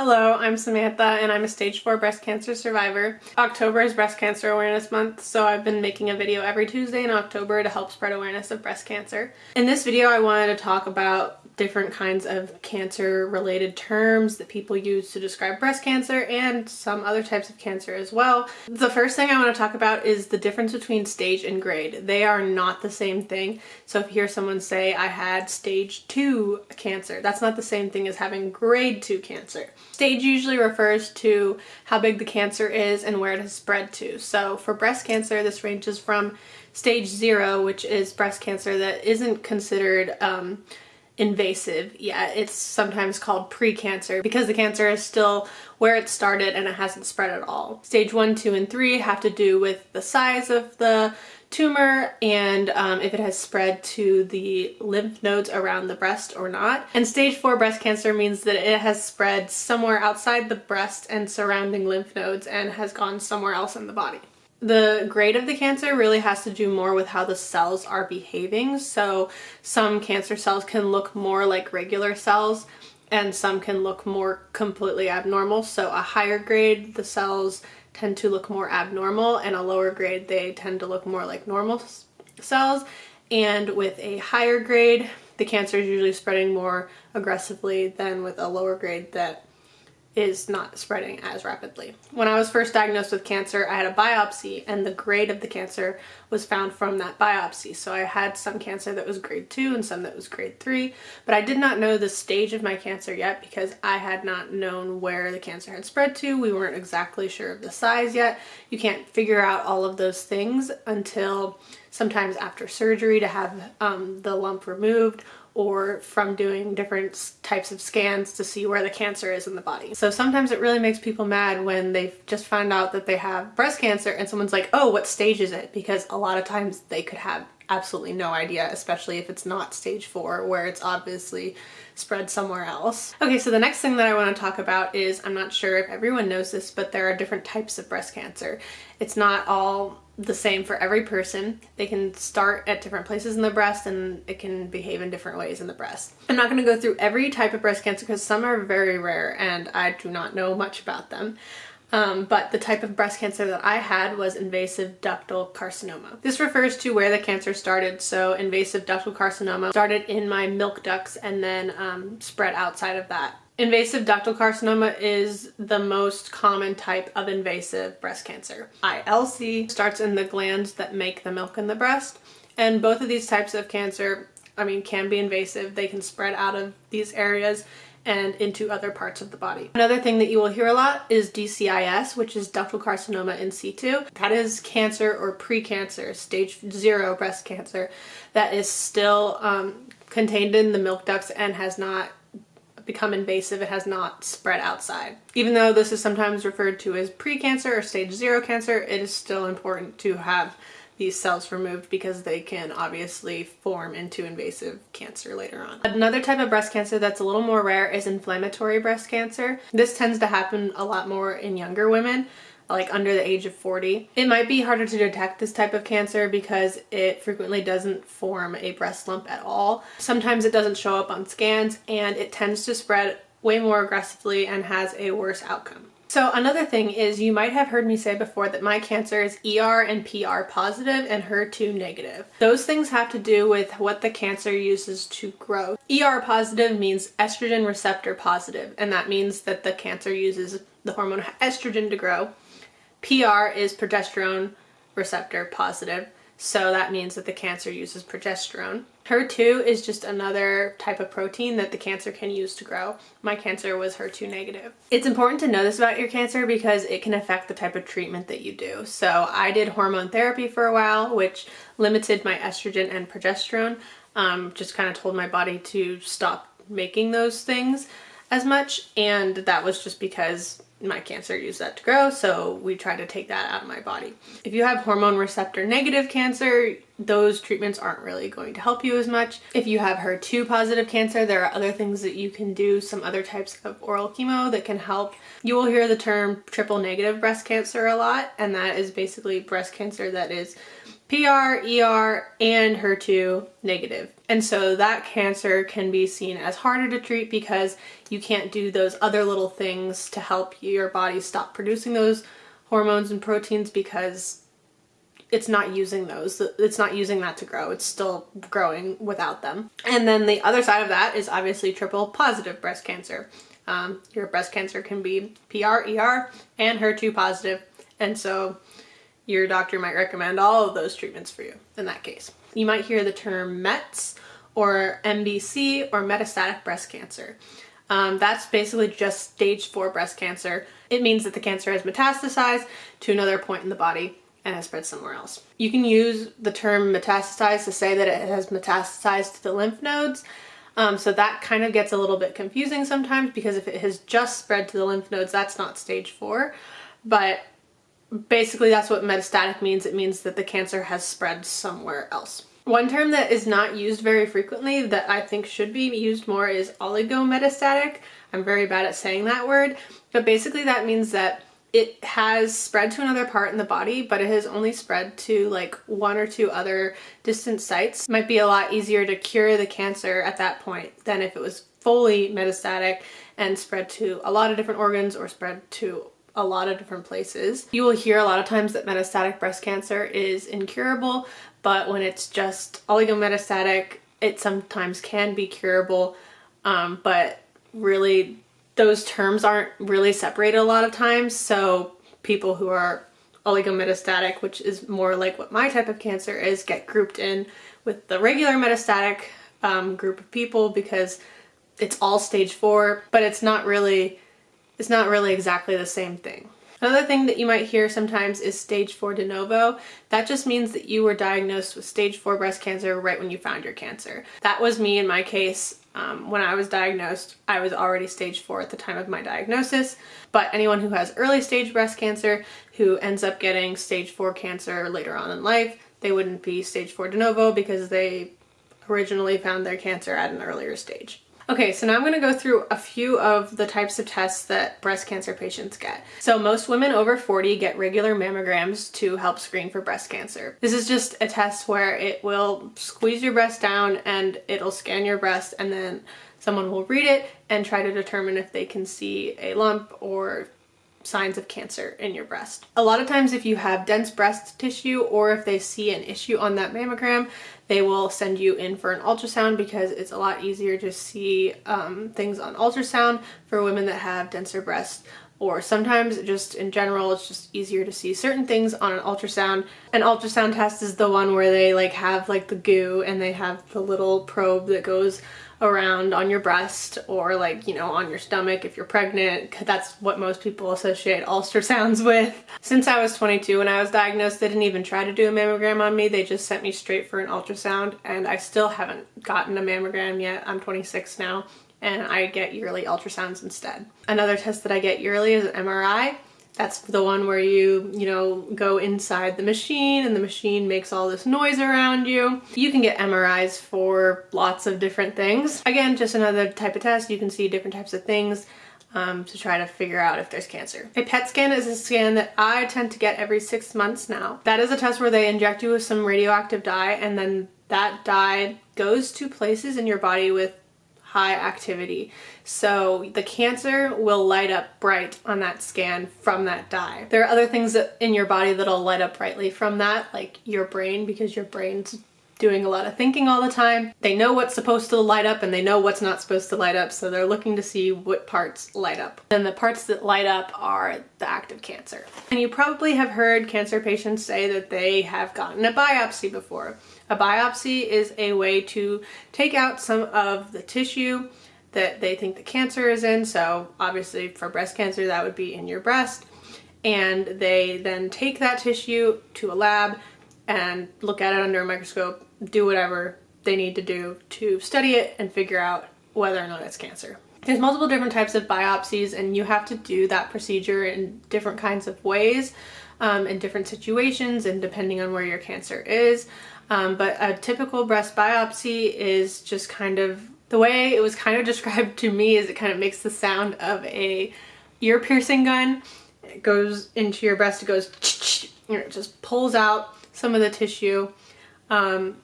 Hello, I'm Samantha and I'm a stage 4 breast cancer survivor. October is breast cancer awareness month, so I've been making a video every Tuesday in October to help spread awareness of breast cancer. In this video I wanted to talk about different kinds of cancer related terms that people use to describe breast cancer and some other types of cancer as well. The first thing I want to talk about is the difference between stage and grade. They are not the same thing. So if you hear someone say I had stage 2 cancer, that's not the same thing as having grade 2 cancer. Stage usually refers to how big the cancer is and where it has spread to. So for breast cancer this ranges from stage 0 which is breast cancer that isn't considered um, invasive yet. It's sometimes called pre-cancer because the cancer is still where it started and it hasn't spread at all. Stage 1, 2, and 3 have to do with the size of the tumor and um, if it has spread to the lymph nodes around the breast or not. And stage 4 breast cancer means that it has spread somewhere outside the breast and surrounding lymph nodes and has gone somewhere else in the body. The grade of the cancer really has to do more with how the cells are behaving. So some cancer cells can look more like regular cells and some can look more completely abnormal. So a higher grade, the cells tend to look more abnormal and a lower grade, they tend to look more like normal cells. And with a higher grade, the cancer is usually spreading more aggressively than with a lower grade that is not spreading as rapidly. When I was first diagnosed with cancer, I had a biopsy and the grade of the cancer was found from that biopsy. So I had some cancer that was grade 2 and some that was grade 3, but I did not know the stage of my cancer yet because I had not known where the cancer had spread to. We weren't exactly sure of the size yet. You can't figure out all of those things until sometimes after surgery to have um, the lump removed or from doing different types of scans to see where the cancer is in the body. So sometimes it really makes people mad when they've just found out that they have breast cancer and someone's like, oh, what stage is it? Because a lot of times they could have absolutely no idea, especially if it's not stage four where it's obviously spread somewhere else. Okay, so the next thing that I want to talk about is, I'm not sure if everyone knows this, but there are different types of breast cancer. It's not all the same for every person. They can start at different places in the breast and it can behave in different ways in the breast. I'm not going to go through every type of breast cancer because some are very rare and I do not know much about them. Um, but the type of breast cancer that I had was invasive ductal carcinoma. This refers to where the cancer started. So invasive ductal carcinoma started in my milk ducts and then um, spread outside of that Invasive ductal carcinoma is the most common type of invasive breast cancer. ILC starts in the glands that make the milk in the breast and both of these types of cancer, I mean, can be invasive. They can spread out of these areas and into other parts of the body. Another thing that you will hear a lot is DCIS, which is ductal carcinoma in situ. That is cancer or pre-cancer, stage zero breast cancer that is still um, contained in the milk ducts and has not become invasive, it has not spread outside. Even though this is sometimes referred to as pre-cancer or stage zero cancer, it is still important to have these cells removed because they can obviously form into invasive cancer later on. Another type of breast cancer that's a little more rare is inflammatory breast cancer. This tends to happen a lot more in younger women like under the age of 40. It might be harder to detect this type of cancer because it frequently doesn't form a breast lump at all. Sometimes it doesn't show up on scans and it tends to spread way more aggressively and has a worse outcome. So another thing is you might have heard me say before that my cancer is ER and PR positive and HER2 negative. Those things have to do with what the cancer uses to grow. ER positive means estrogen receptor positive and that means that the cancer uses the hormone estrogen to grow PR is progesterone receptor positive, so that means that the cancer uses progesterone. HER2 is just another type of protein that the cancer can use to grow. My cancer was HER2 negative. It's important to know this about your cancer because it can affect the type of treatment that you do. So I did hormone therapy for a while, which limited my estrogen and progesterone. Um, just kind of told my body to stop making those things as much and that was just because my cancer used that to grow so we try to take that out of my body. If you have hormone receptor negative cancer those treatments aren't really going to help you as much. If you have HER2 positive cancer there are other things that you can do some other types of oral chemo that can help. You will hear the term triple negative breast cancer a lot and that is basically breast cancer that is PR, ER, and HER2 negative. And so that cancer can be seen as harder to treat because you can't do those other little things to help your body stop producing those hormones and proteins because it's not using those. It's not using that to grow. It's still growing without them. And then the other side of that is obviously triple positive breast cancer. Um, your breast cancer can be PR, ER, and HER2 positive. And so your doctor might recommend all of those treatments for you in that case. You might hear the term METS or MBC or metastatic breast cancer. Um, that's basically just stage four breast cancer. It means that the cancer has metastasized to another point in the body and has spread somewhere else. You can use the term metastasized to say that it has metastasized to the lymph nodes. Um, so that kind of gets a little bit confusing sometimes because if it has just spread to the lymph nodes, that's not stage four. But basically that's what metastatic means. It means that the cancer has spread somewhere else. One term that is not used very frequently that I think should be used more is oligometastatic. I'm very bad at saying that word, but basically that means that it has spread to another part in the body, but it has only spread to like one or two other distant sites. Might be a lot easier to cure the cancer at that point than if it was fully metastatic and spread to a lot of different organs or spread to a lot of different places. You will hear a lot of times that metastatic breast cancer is incurable, but when it's just oligometastatic, it sometimes can be curable, um, but really those terms aren't really separated a lot of times. So people who are oligometastatic, which is more like what my type of cancer is, get grouped in with the regular metastatic um, group of people because it's all stage four, but it's not really, it's not really exactly the same thing. Another thing that you might hear sometimes is stage 4 de novo. That just means that you were diagnosed with stage 4 breast cancer right when you found your cancer. That was me in my case. Um, when I was diagnosed, I was already stage 4 at the time of my diagnosis, but anyone who has early stage breast cancer who ends up getting stage 4 cancer later on in life, they wouldn't be stage 4 de novo because they originally found their cancer at an earlier stage. Okay, so now I'm gonna go through a few of the types of tests that breast cancer patients get. So most women over 40 get regular mammograms to help screen for breast cancer. This is just a test where it will squeeze your breast down and it'll scan your breast and then someone will read it and try to determine if they can see a lump or signs of cancer in your breast. A lot of times if you have dense breast tissue or if they see an issue on that mammogram, they will send you in for an ultrasound because it's a lot easier to see um, things on ultrasound for women that have denser breasts or sometimes just in general it's just easier to see certain things on an ultrasound. An ultrasound test is the one where they like have like the goo and they have the little probe that goes around on your breast or like, you know, on your stomach if you're pregnant. That's what most people associate ultrasounds with. Since I was 22 when I was diagnosed, they didn't even try to do a mammogram on me. They just sent me straight for an ultrasound and I still haven't gotten a mammogram yet. I'm 26 now and I get yearly ultrasounds instead. Another test that I get yearly is an MRI. That's the one where you, you know, go inside the machine and the machine makes all this noise around you. You can get MRIs for lots of different things. Again, just another type of test. You can see different types of things um, to try to figure out if there's cancer. A PET scan is a scan that I tend to get every six months now. That is a test where they inject you with some radioactive dye and then that dye goes to places in your body with high activity. So the cancer will light up bright on that scan from that dye. There are other things in your body that'll light up brightly from that, like your brain, because your brain's doing a lot of thinking all the time. They know what's supposed to light up and they know what's not supposed to light up, so they're looking to see what parts light up. And the parts that light up are the active cancer. And you probably have heard cancer patients say that they have gotten a biopsy before. A biopsy is a way to take out some of the tissue that they think the cancer is in. So obviously for breast cancer, that would be in your breast. And they then take that tissue to a lab and look at it under a microscope, do whatever they need to do to study it and figure out whether or not it's cancer. There's multiple different types of biopsies and you have to do that procedure in different kinds of ways um, in different situations and depending on where your cancer is. Um, but a typical breast biopsy is just kind of, the way it was kind of described to me is it kind of makes the sound of a ear piercing gun. It goes into your breast, it goes, and it just pulls out some of the tissue. Um,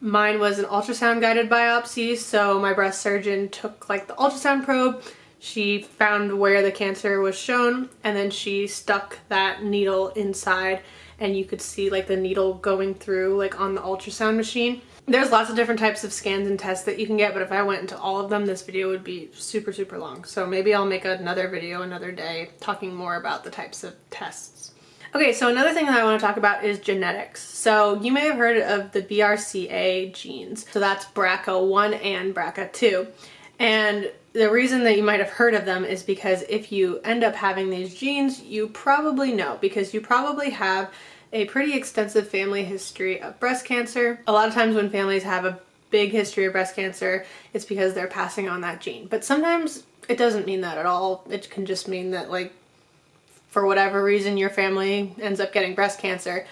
mine was an ultrasound guided biopsy, so my breast surgeon took like the ultrasound probe, she found where the cancer was shown, and then she stuck that needle inside and you could see like the needle going through like on the ultrasound machine. There's lots of different types of scans and tests that you can get, but if I went into all of them, this video would be super, super long. So maybe I'll make another video another day talking more about the types of tests. Okay, so another thing that I want to talk about is genetics. So you may have heard of the BRCA genes. So that's BRCA1 and BRCA2. And the reason that you might have heard of them is because if you end up having these genes, you probably know because you probably have a pretty extensive family history of breast cancer. A lot of times when families have a big history of breast cancer, it's because they're passing on that gene. But sometimes it doesn't mean that at all. It can just mean that like for whatever reason your family ends up getting breast cancer.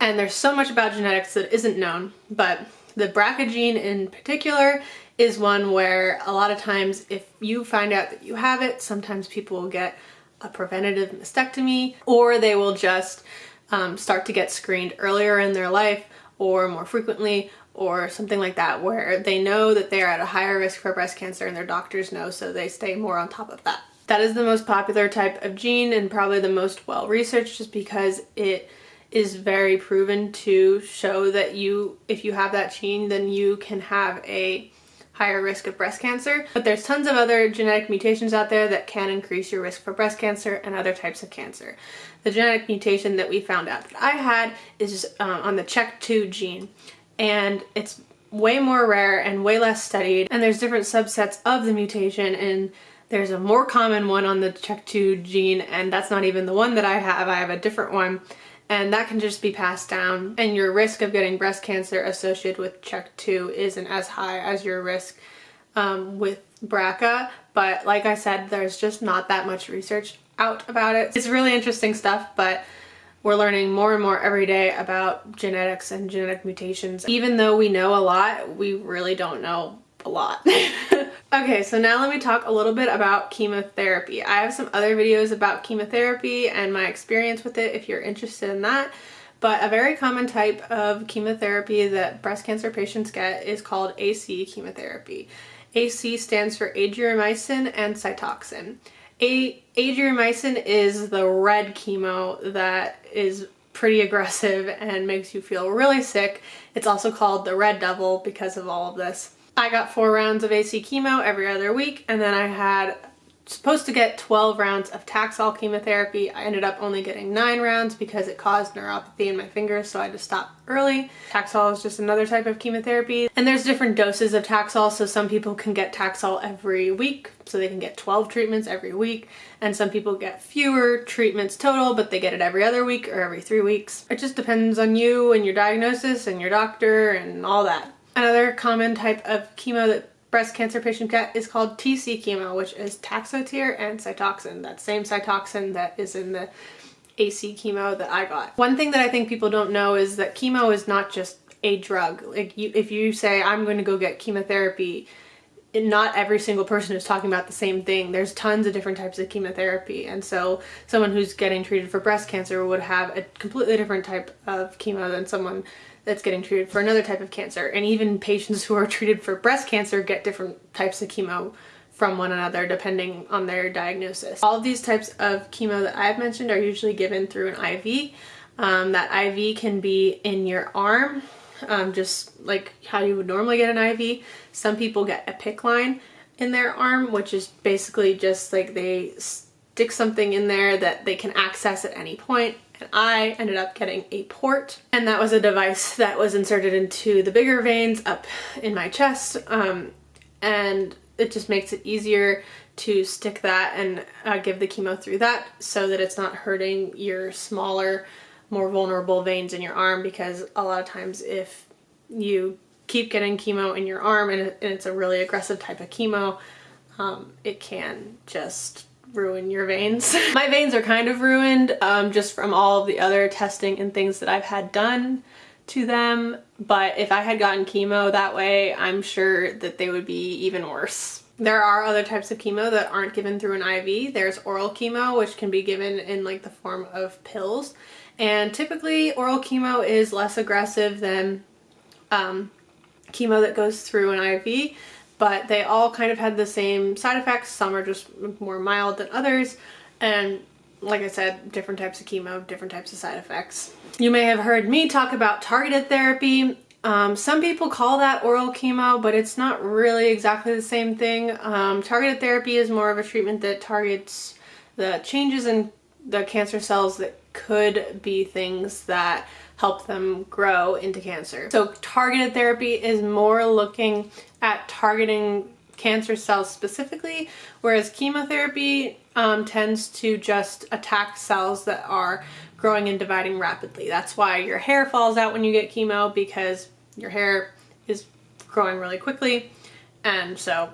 And there's so much about genetics that isn't known, but the BRCA gene in particular is one where a lot of times if you find out that you have it, sometimes people will get a preventative mastectomy or they will just um, start to get screened earlier in their life or more frequently or something like that where they know that they're at a higher risk for breast cancer and their doctors know so they stay more on top of that. That is the most popular type of gene and probably the most well researched just because it is very proven to show that you if you have that gene then you can have a higher risk of breast cancer. But there's tons of other genetic mutations out there that can increase your risk for breast cancer and other types of cancer. The genetic mutation that we found out that I had is uh, on the CHEK2 gene and it's way more rare and way less studied and there's different subsets of the mutation and there's a more common one on the CHEK2 gene and that's not even the one that I have, I have a different one and that can just be passed down and your risk of getting breast cancer associated with CHEK2 isn't as high as your risk um, with BRCA but like I said there's just not that much research out about it. It's really interesting stuff but we're learning more and more every day about genetics and genetic mutations. Even though we know a lot, we really don't know a lot. okay, so now let me talk a little bit about chemotherapy. I have some other videos about chemotherapy and my experience with it if you're interested in that. But a very common type of chemotherapy that breast cancer patients get is called AC chemotherapy. AC stands for Adriamycin and Cytoxan. A Adriamycin is the red chemo that is pretty aggressive and makes you feel really sick. It's also called the red devil because of all of this. I got four rounds of AC chemo every other week and then I had supposed to get 12 rounds of Taxol chemotherapy. I ended up only getting 9 rounds because it caused neuropathy in my fingers so I had to stop early. Taxol is just another type of chemotherapy and there's different doses of Taxol so some people can get Taxol every week so they can get 12 treatments every week and some people get fewer treatments total but they get it every other week or every three weeks. It just depends on you and your diagnosis and your doctor and all that. Another common type of chemo that breast cancer patients get is called TC chemo, which is Taxotere and Cytoxan, that same Cytoxan that is in the AC chemo that I got. One thing that I think people don't know is that chemo is not just a drug. Like you, if you say, I'm going to go get chemotherapy, not every single person is talking about the same thing. There's tons of different types of chemotherapy and so someone who's getting treated for breast cancer would have a completely different type of chemo than someone that's getting treated for another type of cancer. And even patients who are treated for breast cancer get different types of chemo from one another depending on their diagnosis. All of these types of chemo that I've mentioned are usually given through an IV. Um, that IV can be in your arm, um, just like how you would normally get an IV. Some people get a PICC line in their arm, which is basically just like they stick something in there that they can access at any point and I ended up getting a port and that was a device that was inserted into the bigger veins up in my chest um, and it just makes it easier to stick that and uh, give the chemo through that so that it's not hurting your smaller more vulnerable veins in your arm because a lot of times if you keep getting chemo in your arm and it's a really aggressive type of chemo um, it can just ruin your veins. My veins are kind of ruined um, just from all of the other testing and things that I've had done to them, but if I had gotten chemo that way, I'm sure that they would be even worse. There are other types of chemo that aren't given through an IV. There's oral chemo, which can be given in like the form of pills, And typically oral chemo is less aggressive than um, chemo that goes through an IV, but they all kind of had the same side effects. Some are just more mild than others. And like I said, different types of chemo, different types of side effects. You may have heard me talk about targeted therapy. Um, some people call that oral chemo, but it's not really exactly the same thing. Um, targeted therapy is more of a treatment that targets the changes in the cancer cells that could be things that help them grow into cancer. So targeted therapy is more looking at targeting cancer cells specifically, whereas chemotherapy um, tends to just attack cells that are growing and dividing rapidly. That's why your hair falls out when you get chemo because your hair is growing really quickly and so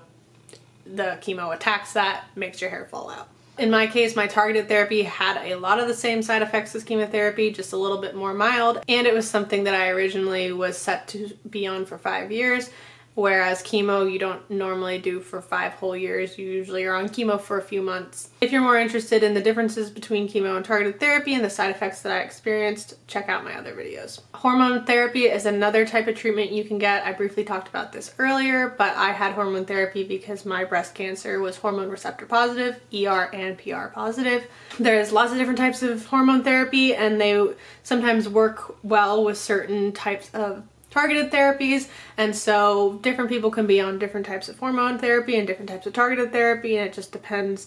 the chemo attacks that, makes your hair fall out. In my case, my targeted therapy had a lot of the same side effects as chemotherapy, just a little bit more mild, and it was something that I originally was set to be on for five years whereas chemo you don't normally do for five whole years. You usually are on chemo for a few months. If you're more interested in the differences between chemo and targeted therapy and the side effects that I experienced, check out my other videos. Hormone therapy is another type of treatment you can get. I briefly talked about this earlier, but I had hormone therapy because my breast cancer was hormone receptor positive, ER and PR positive. There's lots of different types of hormone therapy and they sometimes work well with certain types of targeted therapies and so different people can be on different types of hormone therapy and different types of targeted therapy and it just depends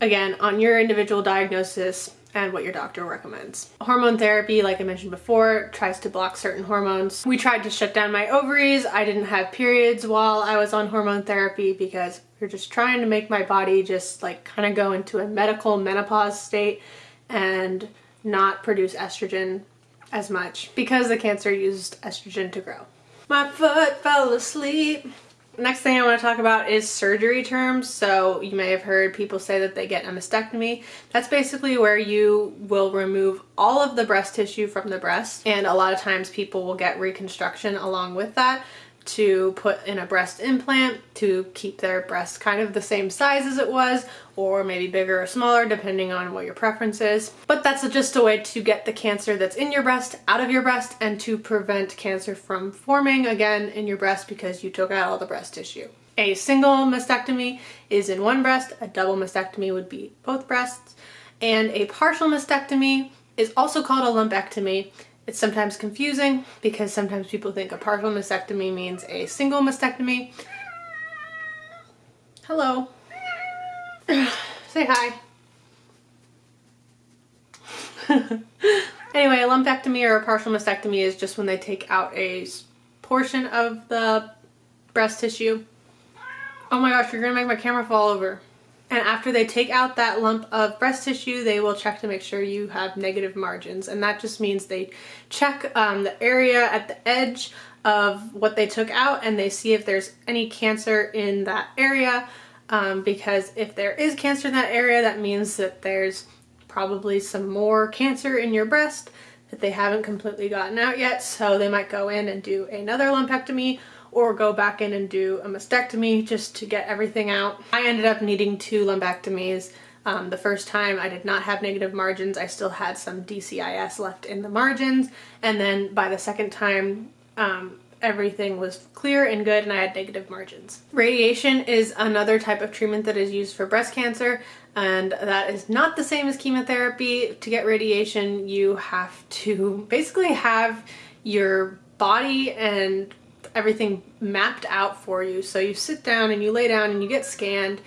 again on your individual diagnosis and what your doctor recommends. Hormone therapy, like I mentioned before, tries to block certain hormones. We tried to shut down my ovaries. I didn't have periods while I was on hormone therapy because we're just trying to make my body just like kind of go into a medical menopause state and not produce estrogen as much because the cancer used estrogen to grow. My foot fell asleep. Next thing I want to talk about is surgery terms. So you may have heard people say that they get a mastectomy. That's basically where you will remove all of the breast tissue from the breast and a lot of times people will get reconstruction along with that to put in a breast implant to keep their breast kind of the same size as it was or maybe bigger or smaller depending on what your preference is. But that's just a way to get the cancer that's in your breast out of your breast and to prevent cancer from forming again in your breast because you took out all the breast tissue. A single mastectomy is in one breast, a double mastectomy would be both breasts, and a partial mastectomy is also called a lumpectomy it's sometimes confusing because sometimes people think a partial mastectomy means a single mastectomy. Hello. Say hi. anyway, a lumpectomy or a partial mastectomy is just when they take out a portion of the breast tissue. Oh my gosh, you're gonna make my camera fall over. And after they take out that lump of breast tissue, they will check to make sure you have negative margins. And that just means they check um, the area at the edge of what they took out and they see if there's any cancer in that area. Um, because if there is cancer in that area, that means that there's probably some more cancer in your breast that they haven't completely gotten out yet. So they might go in and do another lumpectomy or go back in and do a mastectomy just to get everything out. I ended up needing two lumpectomies. Um, the first time I did not have negative margins. I still had some DCIS left in the margins. And then by the second time, um, everything was clear and good and I had negative margins. Radiation is another type of treatment that is used for breast cancer and that is not the same as chemotherapy. To get radiation you have to basically have your body and everything mapped out for you. So you sit down and you lay down and you get scanned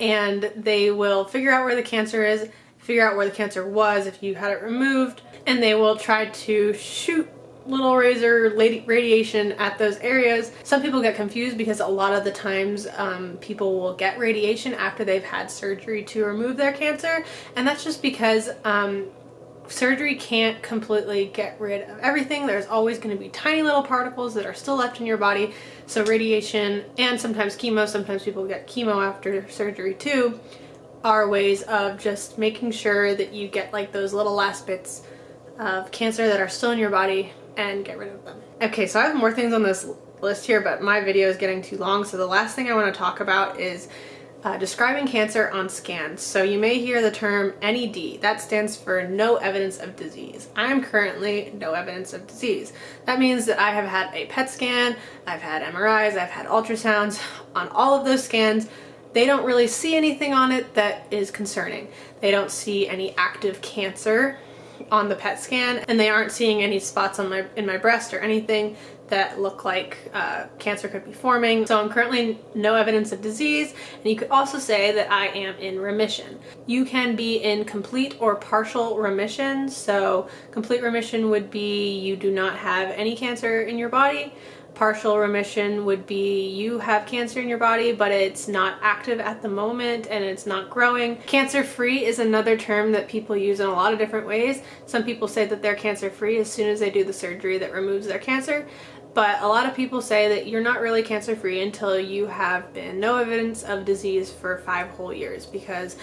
and they will figure out where the cancer is, figure out where the cancer was if you had it removed, and they will try to shoot little razor radiation at those areas. Some people get confused because a lot of the times um, people will get radiation after they've had surgery to remove their cancer and that's just because um, surgery can't completely get rid of everything. There's always going to be tiny little particles that are still left in your body. So radiation and sometimes chemo, sometimes people get chemo after surgery too, are ways of just making sure that you get like those little last bits of cancer that are still in your body and get rid of them. Okay, so I have more things on this list here, but my video is getting too long. So the last thing I want to talk about is uh, describing cancer on scans. So you may hear the term NED. That stands for no evidence of disease. I am currently no evidence of disease. That means that I have had a PET scan, I've had MRIs, I've had ultrasounds. On all of those scans, they don't really see anything on it that is concerning. They don't see any active cancer on the PET scan and they aren't seeing any spots on my in my breast or anything that look like uh, cancer could be forming. So I'm currently no evidence of disease and you could also say that I am in remission. You can be in complete or partial remission. So complete remission would be you do not have any cancer in your body partial remission would be you have cancer in your body but it's not active at the moment and it's not growing. Cancer free is another term that people use in a lot of different ways. Some people say that they're cancer free as soon as they do the surgery that removes their cancer but a lot of people say that you're not really cancer free until you have been no evidence of disease for five whole years because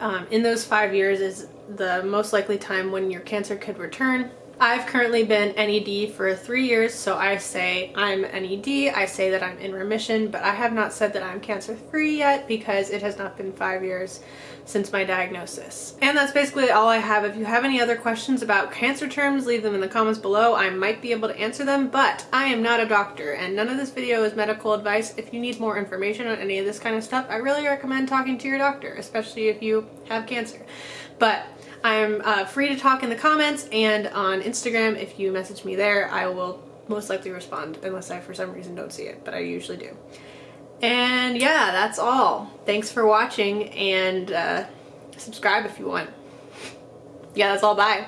um, in those five years is the most likely time when your cancer could return I've currently been NED for three years, so I say I'm NED, I say that I'm in remission, but I have not said that I'm cancer free yet because it has not been five years since my diagnosis. And that's basically all I have. If you have any other questions about cancer terms, leave them in the comments below. I might be able to answer them, but I am not a doctor and none of this video is medical advice. If you need more information on any of this kind of stuff, I really recommend talking to your doctor, especially if you have cancer. But I'm uh, free to talk in the comments and on Instagram. If you message me there, I will most likely respond unless I for some reason don't see it, but I usually do. And yeah, that's all. Thanks for watching and uh, subscribe if you want. Yeah, that's all. Bye.